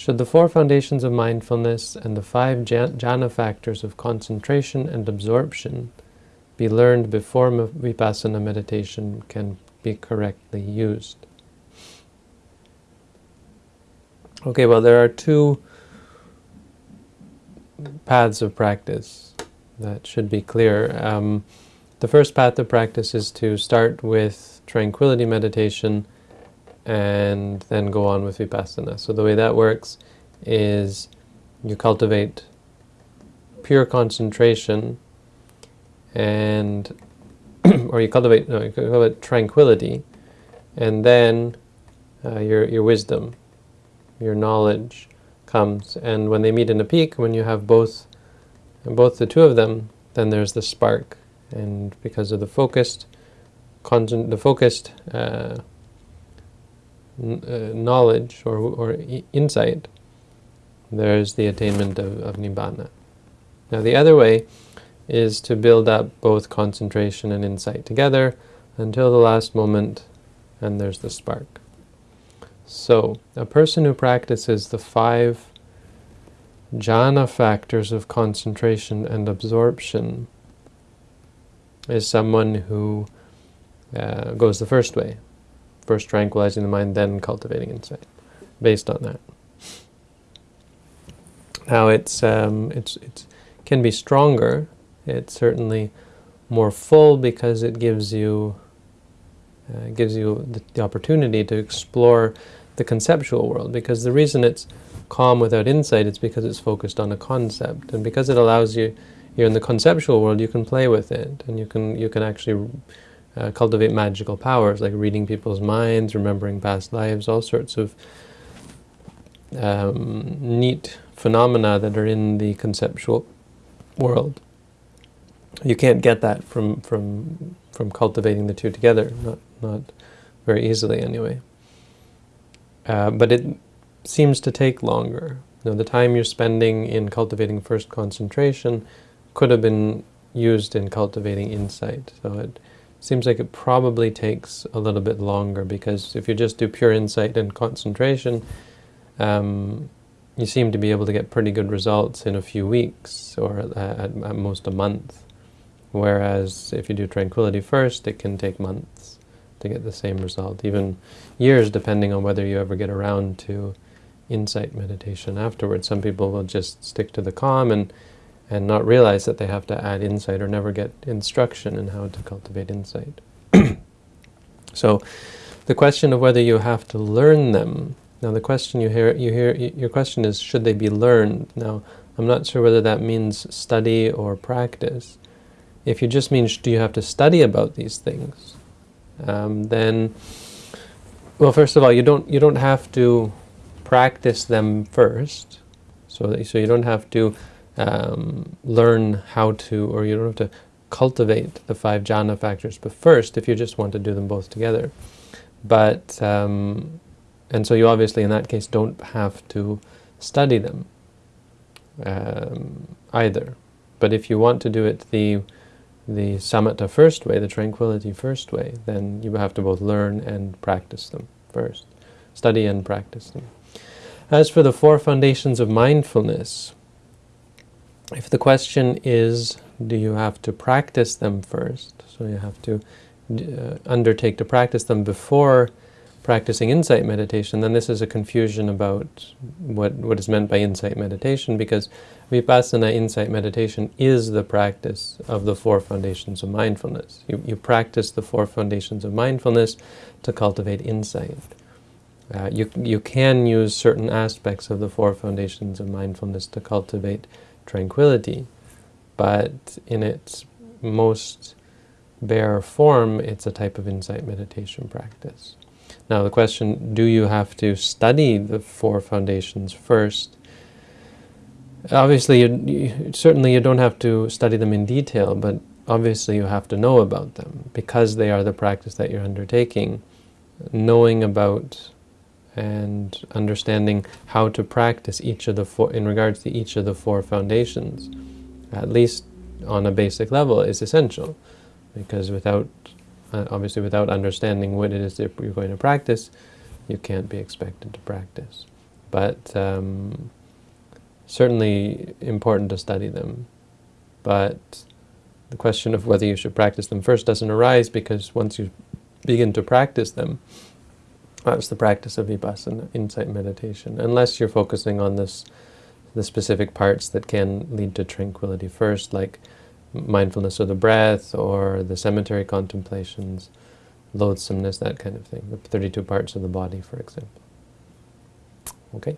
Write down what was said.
Should the four foundations of mindfulness and the five jhana factors of concentration and absorption be learned before vipassana meditation can be correctly used? Okay, well there are two paths of practice that should be clear. Um, the first path of practice is to start with tranquility meditation and then go on with vipassana. So the way that works is you cultivate pure concentration and or you cultivate no, you cultivate tranquility and then uh, your your wisdom your knowledge comes. And when they meet in a peak, when you have both, both the two of them, then there's the spark. And because of the focused, the focused uh, uh, knowledge or, or insight, there's the attainment of, of Nibbana. Now the other way is to build up both concentration and insight together until the last moment, and there's the spark. So, a person who practices the five jhana factors of concentration and absorption is someone who uh, goes the first way, first tranquilizing the mind, then cultivating insight, based on that. Now, it's um, it's it can be stronger. It's certainly more full because it gives you uh, gives you the, the opportunity to explore the conceptual world, because the reason it's calm without insight is because it's focused on a concept, and because it allows you, you're in the conceptual world, you can play with it, and you can you can actually uh, cultivate magical powers, like reading people's minds, remembering past lives, all sorts of um, neat phenomena that are in the conceptual world. You can't get that from from from cultivating the two together, not not very easily anyway. Uh, but it seems to take longer. You know, the time you're spending in cultivating first concentration could have been used in cultivating insight. So it seems like it probably takes a little bit longer because if you just do pure insight and concentration, um, you seem to be able to get pretty good results in a few weeks or at, at, at most a month. Whereas if you do tranquility first, it can take months to get the same result, even years depending on whether you ever get around to insight meditation afterwards. Some people will just stick to the calm and, and not realize that they have to add insight or never get instruction in how to cultivate insight. so the question of whether you have to learn them, now the question you hear, you hear, your question is should they be learned? Now I'm not sure whether that means study or practice. If you just mean do you have to study about these things, um, then, well, first of all, you don't you don't have to practice them first. So that, so you don't have to um, learn how to, or you don't have to cultivate the five jhana factors, but first, if you just want to do them both together. But um, and so you obviously, in that case, don't have to study them um, either. But if you want to do it the the samatha first way, the tranquility first way, then you have to both learn and practice them first. Study and practice them. As for the four foundations of mindfulness, if the question is, do you have to practice them first? So you have to uh, undertake to practice them before practicing insight meditation, then this is a confusion about what, what is meant by insight meditation, because vipassana insight meditation is the practice of the four foundations of mindfulness. You, you practice the four foundations of mindfulness to cultivate insight. Uh, you, you can use certain aspects of the four foundations of mindfulness to cultivate tranquility, but in its most bare form, it's a type of insight meditation practice. Now the question, do you have to study the four foundations first? Obviously, you, you, certainly you don't have to study them in detail, but obviously you have to know about them because they are the practice that you're undertaking. Knowing about and understanding how to practice each of the four, in regards to each of the four foundations, at least on a basic level, is essential. Because without uh, obviously, without understanding what it is that you're going to practice, you can't be expected to practice. but um, certainly important to study them. But the question of whether you should practice them first doesn't arise because once you begin to practice them, that's the practice of vipassana, insight meditation, unless you're focusing on this, the specific parts that can lead to tranquility first, like mindfulness of the breath or the cemetery contemplations, loathsomeness, that kind of thing, the 32 parts of the body, for example. Okay?